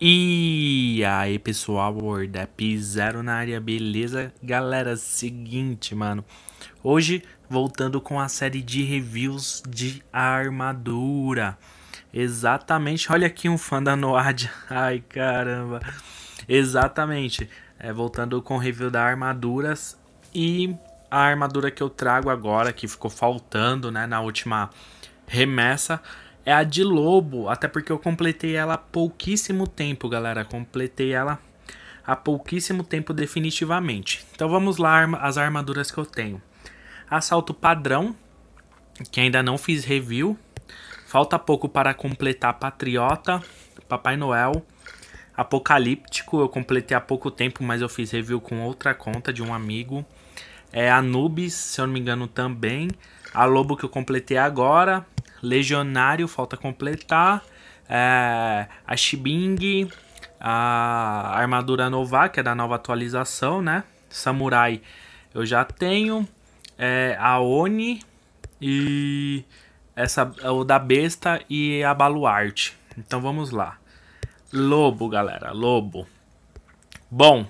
E aí pessoal, WordApp Zero na área, beleza? Galera, seguinte, mano. Hoje, voltando com a série de reviews de armadura. Exatamente, olha aqui um fã da Noad. Ai, caramba. Exatamente, é, voltando com o review da armaduras. E a armadura que eu trago agora, que ficou faltando, né, na última remessa é a de lobo, até porque eu completei ela há pouquíssimo tempo, galera. Completei ela há pouquíssimo tempo definitivamente. Então vamos lá as armaduras que eu tenho. Assalto padrão, que ainda não fiz review. Falta pouco para completar Patriota, Papai Noel, Apocalíptico. Eu completei há pouco tempo, mas eu fiz review com outra conta de um amigo. É Anubis, se eu não me engano também. A Lobo que eu completei agora. Legionário, falta completar. É, a Shibing, a armadura Nova, que é da nova atualização, né? Samurai eu já tenho. É, a Oni e essa o da besta e a baluarte. Então vamos lá. Lobo, galera, lobo. Bom,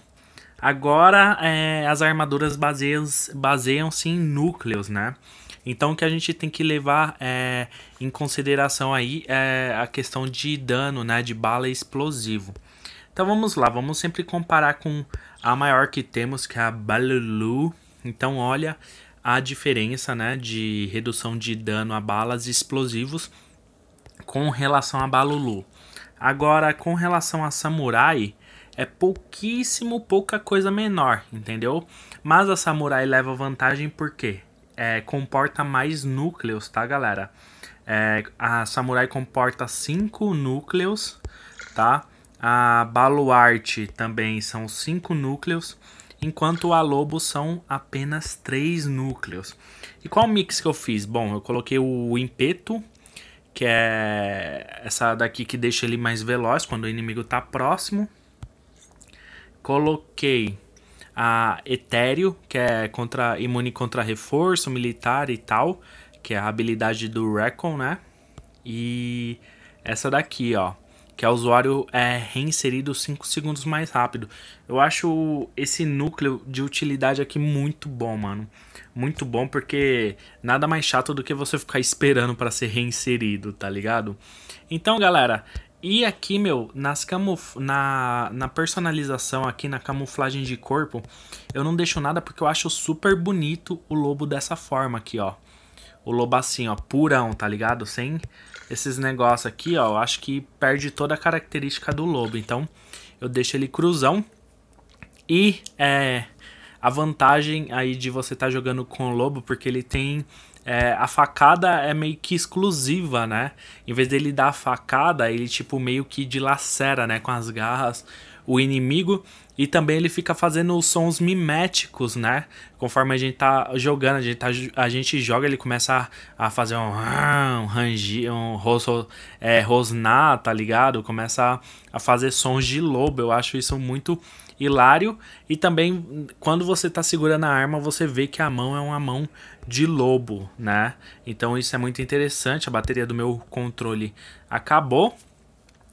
agora é, as armaduras baseiam-se baseiam em núcleos, né? Então o que a gente tem que levar é, em consideração aí é a questão de dano, né, de bala explosivo. Então vamos lá, vamos sempre comparar com a maior que temos, que é a Balulu. Então olha a diferença, né, de redução de dano a balas explosivos com relação a Balulu. Agora, com relação a Samurai, é pouquíssimo, pouca coisa menor, entendeu? Mas a Samurai leva vantagem porque é, comporta mais núcleos, tá, galera? É, a Samurai comporta 5 núcleos, tá? A Baluarte também são 5 núcleos, enquanto a Lobo são apenas 3 núcleos. E qual mix que eu fiz? Bom, eu coloquei o Impeto, que é essa daqui que deixa ele mais veloz quando o inimigo tá próximo. Coloquei a Etéreo, que é contra, imune contra reforço militar e tal, que é a habilidade do Recon, né? E essa daqui, ó, que é o usuário é reinserido 5 segundos mais rápido. Eu acho esse núcleo de utilidade aqui muito bom, mano. Muito bom porque nada mais chato do que você ficar esperando para ser reinserido, tá ligado? Então, galera, e aqui, meu, nas camuf na, na personalização aqui, na camuflagem de corpo, eu não deixo nada porque eu acho super bonito o lobo dessa forma aqui, ó. O lobo assim, ó, purão, tá ligado? Sem esses negócios aqui, ó, eu acho que perde toda a característica do lobo. Então, eu deixo ele cruzão. E, é, a vantagem aí de você estar tá jogando com o lobo, porque ele tem é, a facada é meio que exclusiva, né? Em vez dele dar a facada, ele tipo meio que dilacera, né? Com as garras o inimigo. E também ele fica fazendo os sons miméticos, né? Conforme a gente tá jogando, a gente, tá, a gente joga, ele começa a, a fazer um, um rangi, um roso, é, rosnar, tá ligado? Começa a, a fazer sons de lobo. Eu acho isso muito hilário. E também, quando você tá segurando a arma, você vê que a mão é uma mão de lobo, né? Então isso é muito interessante. A bateria do meu controle acabou.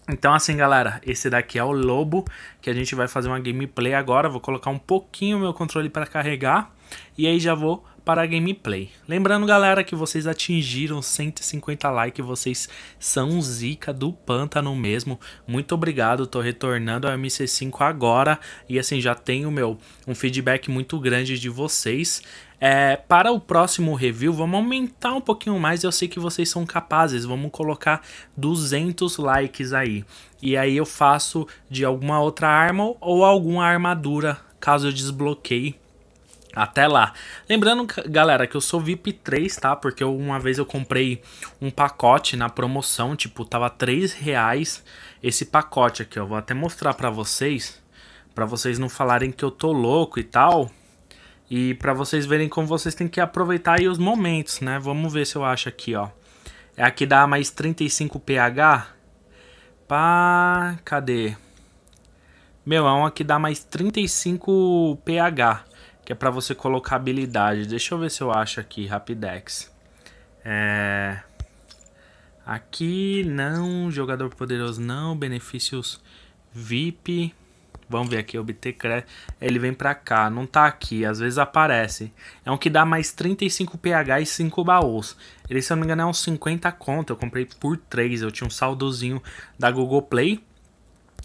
Então assim, galera, esse daqui é o lobo, que a gente vai fazer uma gameplay agora. Vou colocar um pouquinho o meu controle para carregar. E aí já vou para a gameplay. Lembrando, galera, que vocês atingiram 150 likes, vocês são zica do pântano mesmo. Muito obrigado, tô retornando ao MC5 agora e assim já tenho meu um feedback muito grande de vocês. É, para o próximo review, vamos aumentar um pouquinho mais. Eu sei que vocês são capazes. Vamos colocar 200 likes aí. E aí eu faço de alguma outra arma ou alguma armadura, caso eu desbloqueie até lá. Lembrando, galera, que eu sou VIP 3, tá? Porque uma vez eu comprei um pacote na promoção, tipo, tava 3 reais esse pacote aqui, ó. Vou até mostrar pra vocês, pra vocês não falarem que eu tô louco e tal. E pra vocês verem como vocês têm que aproveitar aí os momentos, né? Vamos ver se eu acho aqui, ó. É aqui dá mais 35 pH. Pá, cadê? Meu, é um aqui dá mais 35 pH que é para você colocar habilidade. Deixa eu ver se eu acho aqui, Rapidex. É... Aqui não, jogador poderoso não, benefícios VIP. Vamos ver aqui, obter crédito. Ele vem pra cá, não tá aqui, às vezes aparece. É um que dá mais 35 PH e 5 baús. Ele, se eu não me engano, é uns 50 conto. Eu comprei por 3. Eu tinha um saldozinho da Google Play.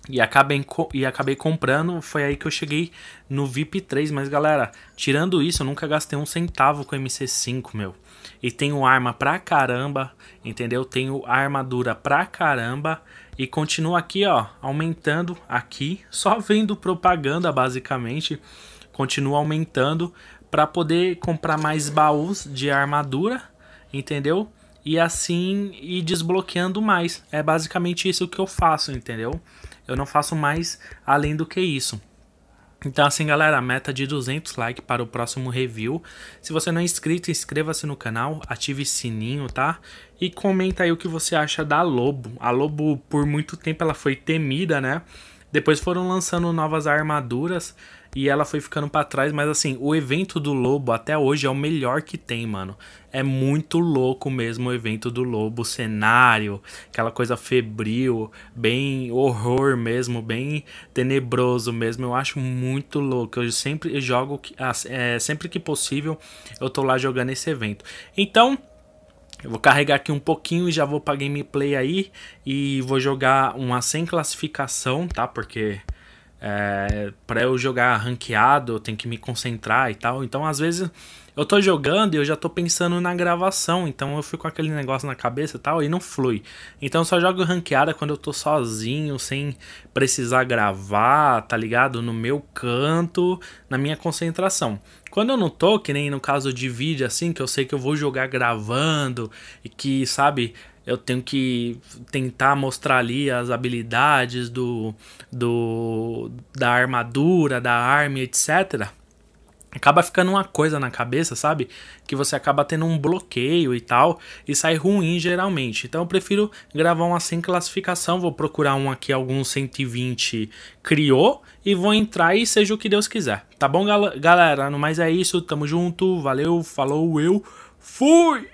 E acabei, e acabei comprando, foi aí que eu cheguei no VIP 3. Mas galera, tirando isso, eu nunca gastei um centavo com MC5, meu. E tenho arma pra caramba, entendeu? Tenho armadura pra caramba. E continua aqui, ó, aumentando aqui. Só vendo propaganda, basicamente. Continua aumentando para poder comprar mais baús de armadura, entendeu? E assim ir desbloqueando mais. É basicamente isso que eu faço, entendeu? Eu não faço mais além do que isso. Então assim galera, meta de 200 likes para o próximo review. Se você não é inscrito, inscreva-se no canal, ative sininho, tá? E comenta aí o que você acha da Lobo. A Lobo por muito tempo ela foi temida, né? Depois foram lançando novas armaduras e ela foi ficando para trás, mas assim, o evento do Lobo até hoje é o melhor que tem, mano. É muito louco mesmo o evento do Lobo, o cenário, aquela coisa febril, bem horror mesmo, bem tenebroso mesmo. Eu acho muito louco. Eu sempre jogo, é, sempre que possível, eu tô lá jogando esse evento. Então, eu vou carregar aqui um pouquinho e já vou para gameplay aí e vou jogar uma sem classificação, tá? Porque é, para eu jogar ranqueado eu tenho que me concentrar e tal. Então às vezes eu tô jogando e eu já tô pensando na gravação, então eu fico com aquele negócio na cabeça e tal e não flui. Então eu só jogo ranqueada quando eu tô sozinho, sem precisar gravar, tá ligado? No meu canto, na minha concentração. Quando eu não tô, que nem no caso de vídeo assim, que eu sei que eu vou jogar gravando e que, sabe, eu tenho que tentar mostrar ali as habilidades do, do da armadura, da arma, etc acaba ficando uma coisa na cabeça, sabe? Que você acaba tendo um bloqueio e tal, e sai ruim geralmente. Então eu prefiro gravar uma sem classificação, vou procurar um aqui, algum 120 criou, e vou entrar e seja o que Deus quiser. Tá bom, gal galera? No mais é isso, tamo junto, valeu, falou, eu fui!